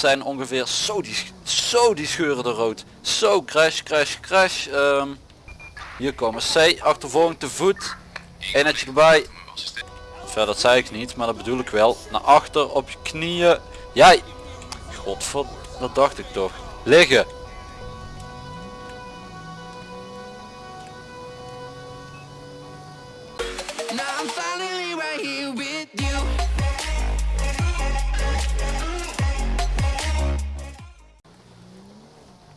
zijn ongeveer zo die, zo die scheuren de rood. Zo crash, crash, crash. Ehm, hier komen C, achtervolging te voet. Eenheidje erbij. Verder dat zei ik niet, maar dat bedoel ik wel. Naar achter, op je knieën. Jij. Godverd, dat dacht ik toch. Liggen.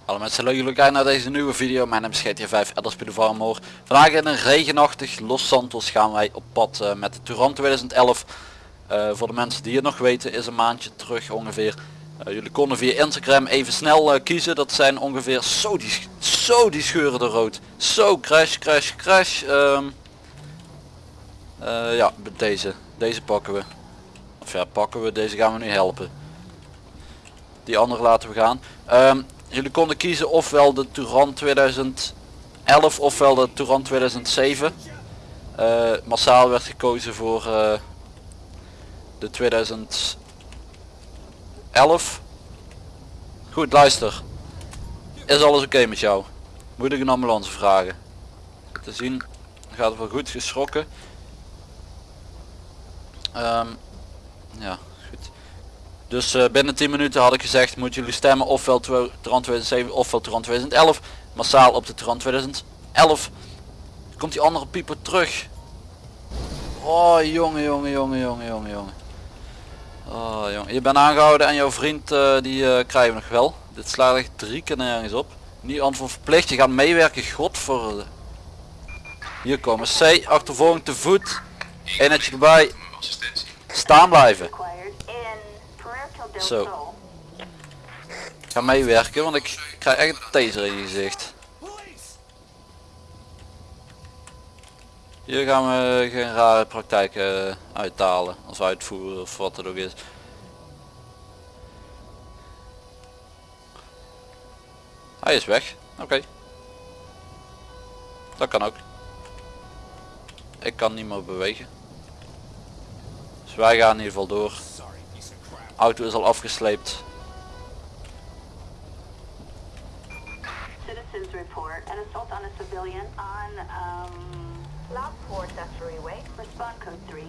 Hallo mensen, leuk jullie kijken naar deze nieuwe video. Mijn naam is GTA 5 Elderspeed of Armor. Vandaag in een regenachtig Los Santos gaan wij op pad eh, met de Touran 2011. Eh, voor de mensen die het nog weten is een maandje terug ongeveer. Eh, jullie konden via Instagram even snel kiezen. Dat zijn ongeveer zo die, zo die scheuren de rood. Zo crash, crash, crash. Eh, ja, deze. Deze pakken we. Of ja, pakken we. Deze gaan we nu helpen. Die andere laten we gaan. Ehm, jullie konden kiezen ofwel de Touran 2011 ofwel de Touran 2007. Eh, massaal werd gekozen voor eh, de 2011. Goed, luister. Is alles oké met jou? Moet ik een ambulance vragen? Te zien gaat het wel goed geschrokken. Ehm, ja. Dus eh, binnen 10 minuten had ik gezegd moeten jullie stemmen ofwel Turan 2007 ofwel Turan 2011. Massaal op de Turan 2011. Komt die andere pieper terug. Oh jongen jongen jongen jongen jongen jongen. Oh jongen. Je bent aangehouden en jouw vriend eh, die eh, krijgen we nog wel. Dit slaat echt drie keer nergens op. Niet antwoord verplicht. Je gaat meewerken. God voor. de- Hier komen C. Achtervolging te voet. Eenheidje erbij. Staan blijven. required in Puerto del Zo. Ik ga meewerken, want ik krijg echt een taser in je gezicht. Hier gaan we geen rare praktijken uithalen of uitvoeren of wat het ook is. Hij is weg. Oké. Dat kan ook. Ik kan niet meer bewegen. Dus wij gaan in ieder geval door. Auto is al afgesleept. Citizens report an assault on a civilian on um, Lockport Accessory Way. Respond code 3.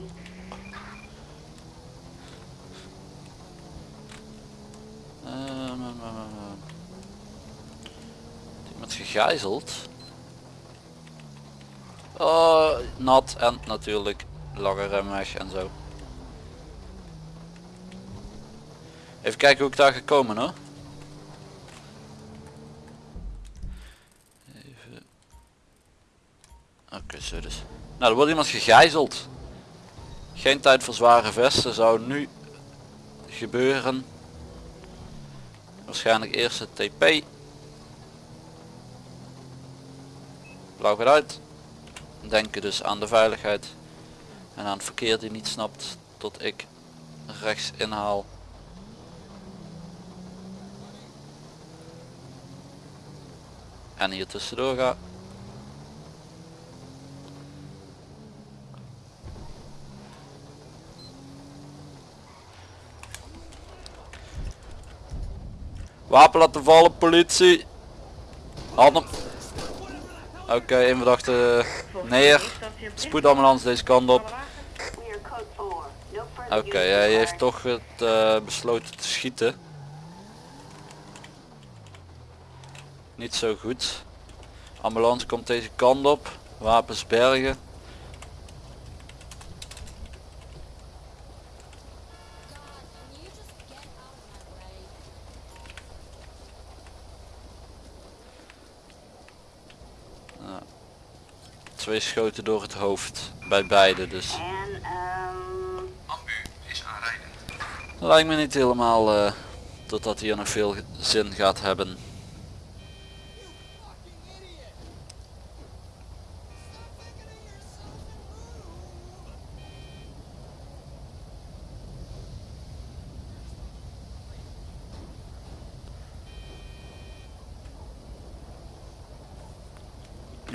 Ehm, ehm, ehm, ehm. Iemand gegijzeld. Oh, nat en natuurlijk lange remweg en zo. Even kijken hoe ik daar gekomen hoor. Even. Oké, zo dus. Nou, er wordt iemand gegijzeld. Geen tijd voor zware vesten zou nu gebeuren. Waarschijnlijk eerst het TP. Blauw gaat uit. Denken dus aan de veiligheid. En aan het verkeer die niet snapt tot ik rechts inhaal. En hier tussendoor ga. Wapen laten vallen, politie. Handen. Oké, één verdachte neer. Spoedambulance deze kant op. We are code 4. No further Oké, hij heeft toch het eh, besloten te schieten. Niet zo goed. Ambulance komt deze kant op. Wapens bergen. Twee schoten door het hoofd bij beide dus. En Ambu is aanrijdend. Lijkt me niet helemaal eh totdat hier nog veel zin gaat hebben.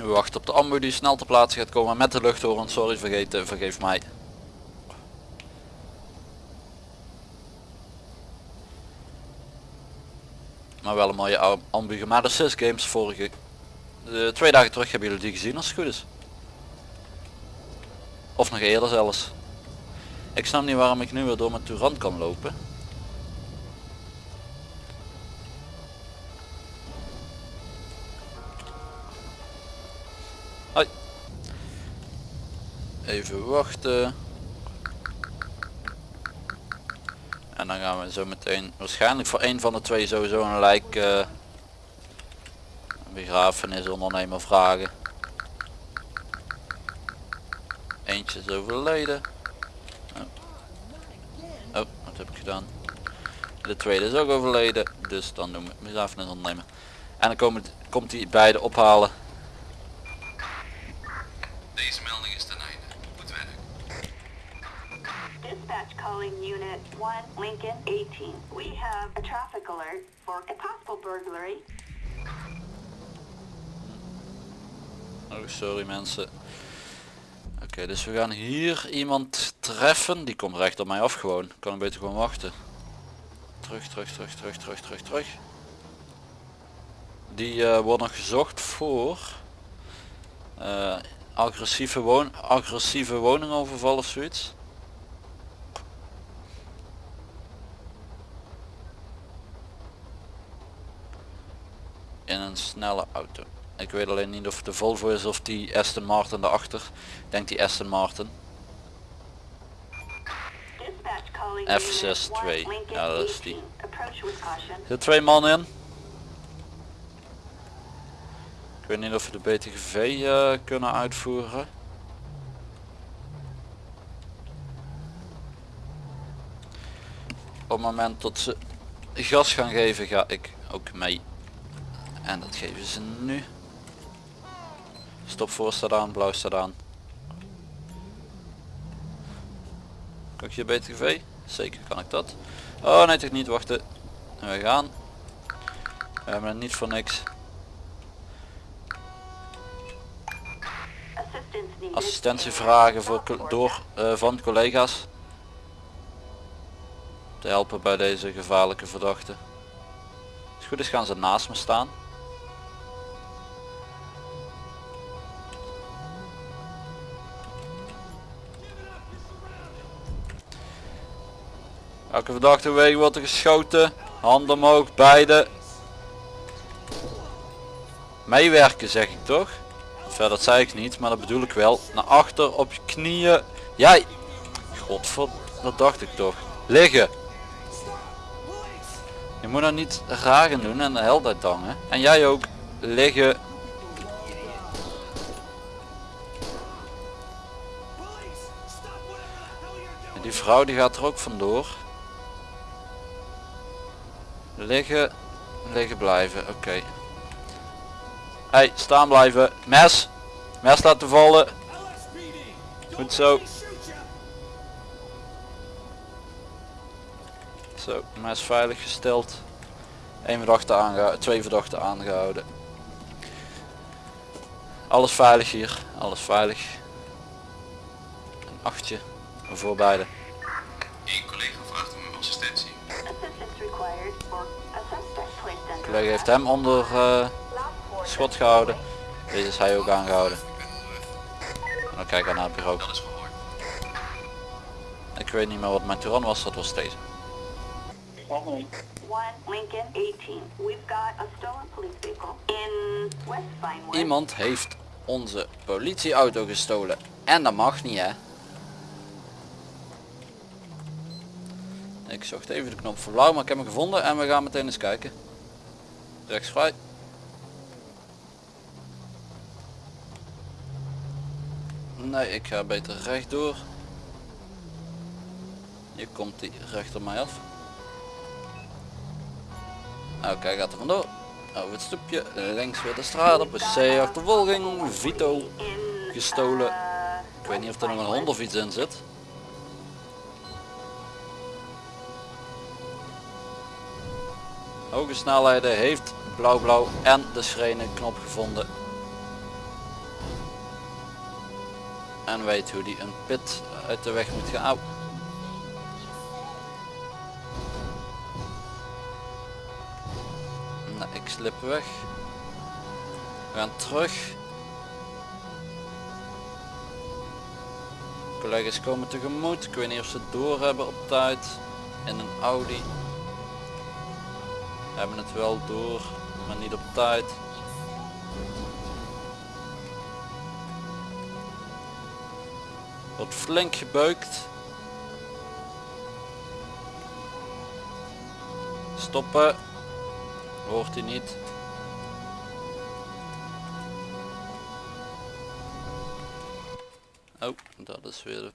We wachten op de ambu die snel ter plaatse gaat komen met de luchthoren. Sorry vergeten, vergeef mij. Maar wel een mooie am- ambu. De Sys Games vorige... eh, twee dagen terug hebben jullie die gezien als het goed is. Of nog eerder zelfs. Ik snap niet waarom ik nu weer door mijn Tourant kan lopen. Even wachten. En dan gaan we zo meteen waarschijnlijk voor een van de twee sowieso een lijk eh, een begrafenis ondernemer vragen. Eentje is overleden. Oh. oh, wat heb ik gedaan? De tweede is ook overleden, dus dan doen we begrafenis ondernemen. En dan komen, komt hij beide ophalen. Deze melding is ten einde. Goed werk. Dispatch calling Unit 1, Lincoln 18. We have a traffic alert for a possible burglary. Oh, sorry mensen. Oké, dus we gaan hier iemand treffen. Die komt recht op mij af gewoon. Kan ik beter gewoon wachten. Terug, terug, terug, terug, terug, terug, terug. Die eh, wordt nog gezocht voor eh, agressieve, woon agressieve woningoverval of zoiets. In een snelle auto. Ik weet alleen niet of de Volvo is of die Aston Martin daarachter. Ik denk die Aston Martin. Dispatch calling F6 Unit 1, twee. Lincoln Ja, dat is die. 18. Approach with caution. Er twee man in. Ik weet niet of we de BTGV eh, kunnen uitvoeren. Op het moment dat ze gas gaan geven ga ik ook mee. En dat geven ze nu. Stop voor staat aan, blauw staat aan. Kan ik je BTGV? Zeker kan ik dat. Oh nee toch niet, wachten. We gaan. We hebben het niet voor niks. Assistentie vragen voor, door, eh, van collega's. Te helpen bij deze gevaarlijke verdachte. Als het goed is gaan ze naast me staan. Elke verdachte weg wordt er geschoten. Handen omhoog, beide. Meewerken zeg ik toch? Verder dat zei ik niet, maar dat bedoel ik wel. Naar achter op je knieën. Jij. Godver, dat dacht ik toch. Liggen. Je moet nou niet raar doen en de helderheid hangen. En jij ook. Liggen. En die vrouw die gaat er ook vandoor. Liggen. Liggen blijven. Oké. Hey, staan blijven. Mes. Mes laten vallen. Goed zo. Zo, mes veilig gesteld. Eén verdachte aangehouden, twee verdachten aangehouden. Alles veilig hier, alles veilig. Een achtje voor beide. Collega heeft hem onder eh, schot gehouden. Deze is hij ook aangehouden. En dan kijk ik naar het bureau. Ik weet niet meer wat mijn Touran was, dat was deze. 1 Lincoln 18. We've got a stolen police vehicle in West Vinewood. Iemand heeft onze politieauto gestolen. En dat mag niet hè. Ik zocht even de knop voor blauw, maar ik heb hem gevonden en we gaan meteen eens kijken. Rechts vrij. Nee, ik ga beter rechtdoor. Hier komt hij recht op mij af. Oké, hij gaat er vandoor. Over het stoepje, links weer de straat op, een C-achtervolging, Vito. gestolen. Ik weet niet of er nog een hond of iets in zit. Hoge snelheden heeft blauw blauw en de schrene knop gevonden. En weet hoe die een pit uit de weg moet gaan. Au. ik slip weg. We gaan terug. Collega's komen tegemoet. Ik weet niet of ze het door hebben op tijd. In een Audi. Hebben het wel door, maar niet op tijd. Wordt flink gebeukt. Stoppen. Hoort hij niet. Oh, dat is weer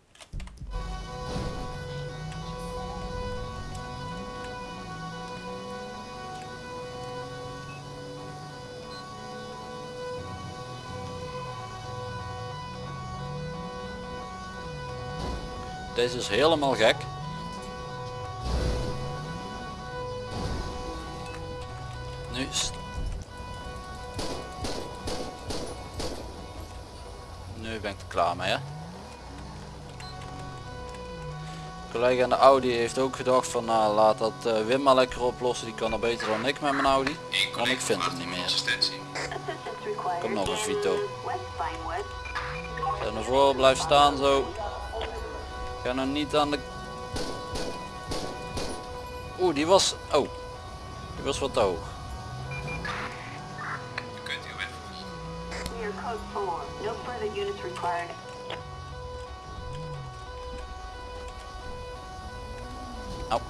Deze is helemaal gek. Nu. Nu ben ik er klaar mee hè. Collega in de Audi heeft ook gedacht van nou laat dat eh, Wim maar lekker oplossen. Die kan er beter dan ik met mijn Audi. Want ik vind hem niet meer. Kom nog eens, Vito. Naar voren, blijf staan zo. Ga nou niet aan de... Oeh, die was... Oh. Die was wat te hoog. U kunt uw weg vervolgen. Near code 4. No further units required. Au.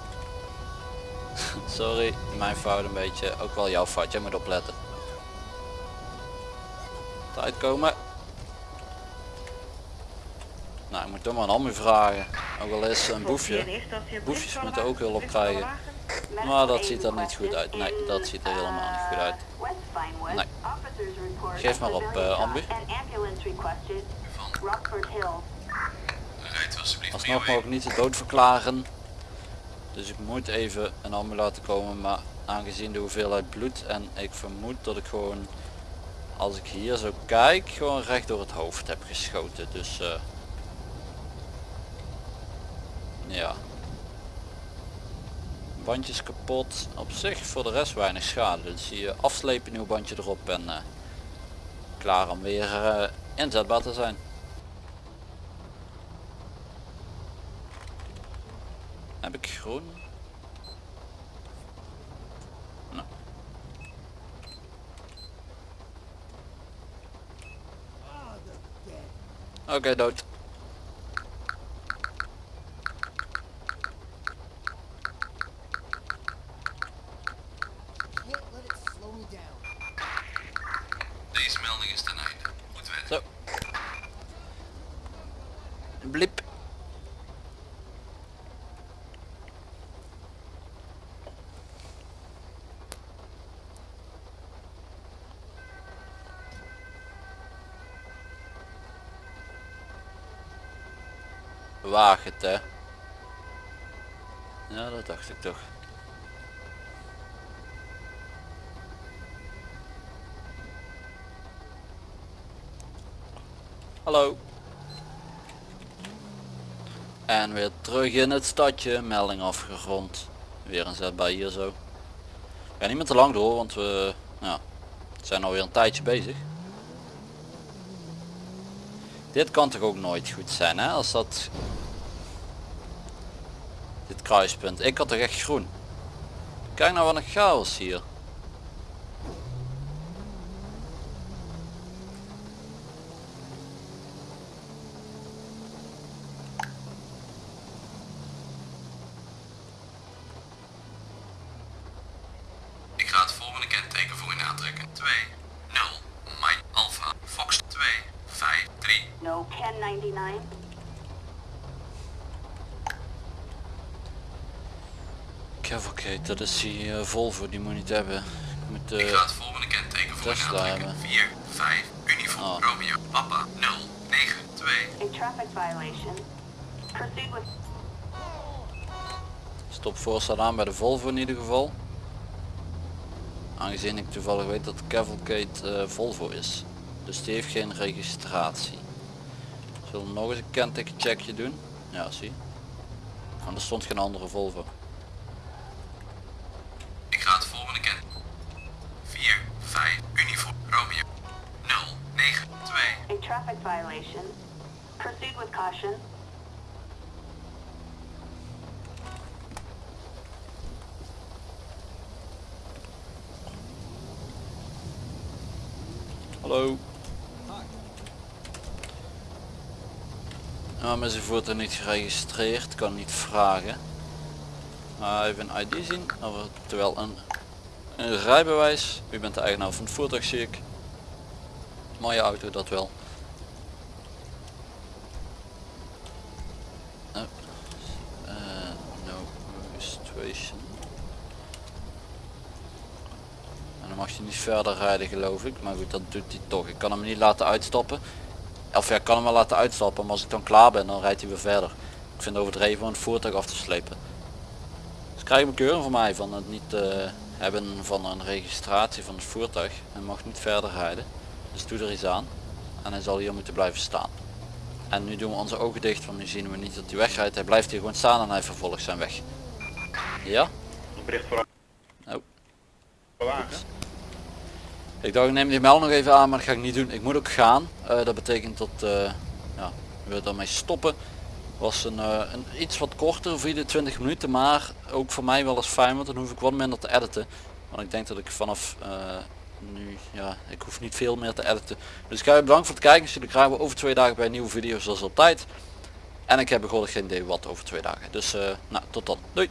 Sorry, mijn fout een beetje. Ook wel jouw fout, jij moet opletten. Tijd komen. Nou, ik moet toch maar een ambu vragen. Ook al is een boefje. Boefjes moeten ook hulp krijgen. Maar dat ziet er niet goed uit. Nee, dat ziet er helemaal niet goed uit. Vinewood. Nee. Geef maar op, civilian eh, ambu. Alsnog mag ik niet de dood verklaren. Dus ik moet even een ambu laten komen. Maar aangezien de hoeveelheid bloed en ik vermoed dat ik gewoon als ik hier zo kijk gewoon recht door het hoofd heb geschoten. Dus eh, ja. Bandjes kapot. Op zich voor de rest weinig schade. Dus je afslepen nieuw bandje erop en eh, klaar om weer eh, inzetbaar te zijn. Heb ik groen? Nou. Oké, dood. Deze melding is ten einde. Goed werk. Zo. Blip. Waag het hè. Ja, dat dacht ik toch. Hallo. En weer terug in het stadje. Melding afgerond. Weer een zetbaar hier zo. Ik ga niet meer te lang door, want we ja, zijn alweer een tijdje bezig. Dit kan toch ook nooit goed zijn hè, als dat... Dit kruispunt. Ik had toch echt groen. Kijk nou wat een chaos hier. Ik ga het volgende kenteken voor u aantrekken. 2, 0, Mike Alpha, Fox 2, 5, 3. No 1099. Cavalcade, dat is die eh, Volvo, die moet je niet hebben. Ik moet Ik eh, ga het volgende kenteken voor Tesla hebben. 4, 5, Uniform Oh. Romeo, Papa 0, 9, 2. A traffic violation. Proceed with stop voorstel aan bij de Volvo in ieder geval. Aangezien ik toevallig weet dat Cavalcade eh, Volvo is. Dus die heeft geen registratie wil nog eens een kentekencheckje doen. Ja, zie. En er stond geen andere Volvo. Ik ga het volgende kent. 4, 5, uniform, Romeo. 0, 9, 2. A traffic violation. Proceed with caution. Hallo. Is uw voertuig niet geregistreerd? Kan niet vragen. Maar even een ID zien. Terwijl een, een rijbewijs. U bent de eigenaar van het voertuig zie ik. Mooie auto dat wel. Registration. En dan mag je niet verder rijden geloof ik. Maar goed dat doet hij toch. Ik kan hem niet laten uitstappen. Of ja, ik kan hem wel laten uitstappen. Maar als ik dan klaar ben dan rijdt hij weer verder. Ik vind het overdreven om het voertuig af te slepen. Dus krijg je een keuring van mij van het niet eh, hebben van een registratie van het voertuig. Hij mag niet verder rijden. Dus doe er iets aan. En hij zal hier moeten blijven staan. En nu doen we onze ogen dicht, want nu zien we niet dat hij wegrijdt. Hij blijft hier gewoon staan en hij vervolgt zijn weg. Ja? Bericht voor Oh. wagen. Ik dacht ik neem die melding nog even aan, maar dat ga ik niet doen. Ik moet ook gaan. Eh, dat betekent dat uh, ja, we daarmee stoppen. Was een, uh, een iets wat korter, 24 minuten, maar ook voor mij wel eens fijn, want dan hoef ik wat minder te editen. Want ik denk dat ik vanaf nu, ja, ik hoef niet veel meer te editen. Dus ik ga je bedanken voor het kijken. Jullie krijgen we over twee dagen bij nieuwe video zoals altijd. En ik heb begonnen geen idee wat over twee dagen. Dus nou, tot dan. Doei.